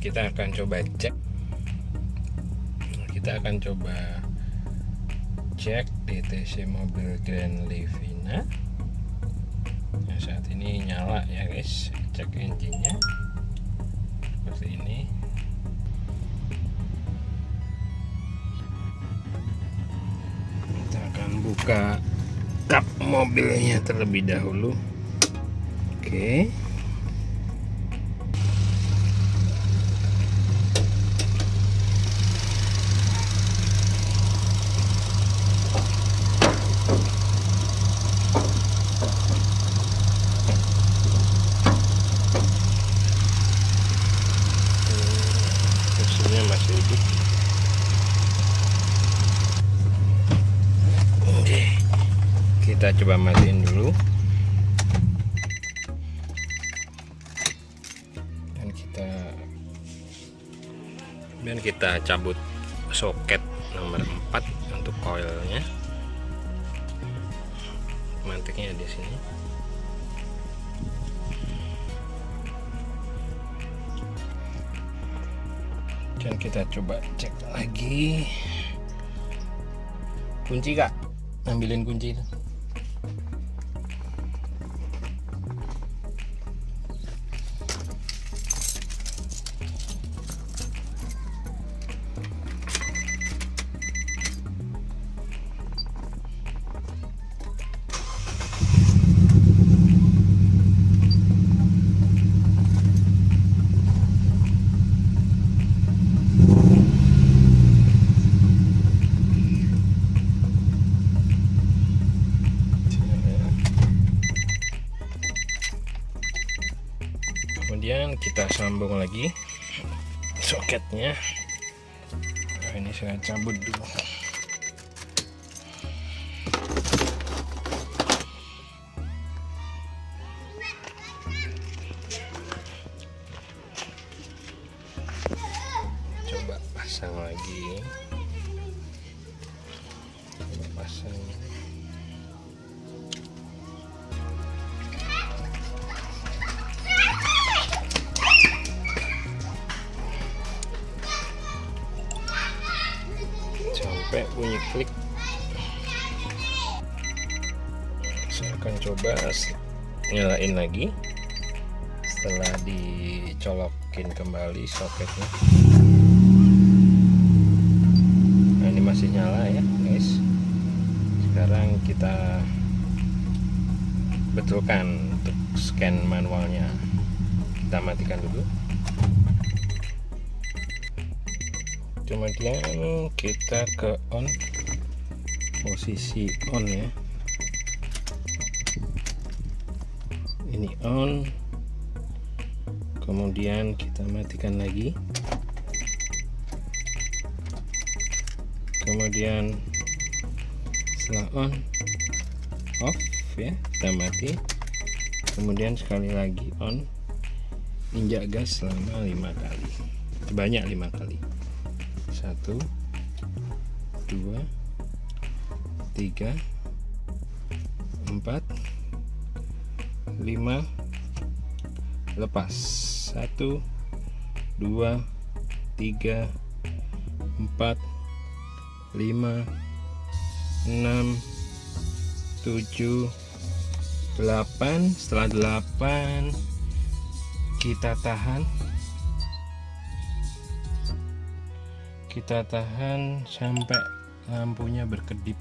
kita akan coba cek. Kita akan coba cek DTC mobil Grand Livina. Nah, saat ini nyala ya guys. Cek engine-nya. Seperti ini. Kita akan buka kap mobilnya terlebih dahulu. Oke. mesinnya kita coba matiin dulu. Dan kita dan kita cabut soket nomor 4 untuk coilnya mantiknya di sini. Dan kita coba cek lagi. Kunci kak? Ambilin kunci itu kemudian kita sambung lagi soketnya. Nah, ini saya cabut dulu. Coba pasang lagi. Coba pasang sampai bunyi klik. Saya akan coba nyalain lagi. Setelah dicolokin kembali soketnya nah ini masih nyala ya guys. Sekarang kita betulkan untuk scan manualnya. Kita matikan dulu kemudian kita ke on. Posisi on ya. Ini on. Kemudian kita matikan lagi. Kemudian setelah on off ya kita mati. Kemudian sekali lagi on. Injak gas selama lima kali. Banyak lima kali satu dua tiga empat lima lepas. Satu dua tiga empat lima enam tujuh delapan. Setelah delapan kita tahan kita tahan sampai lampunya berkedip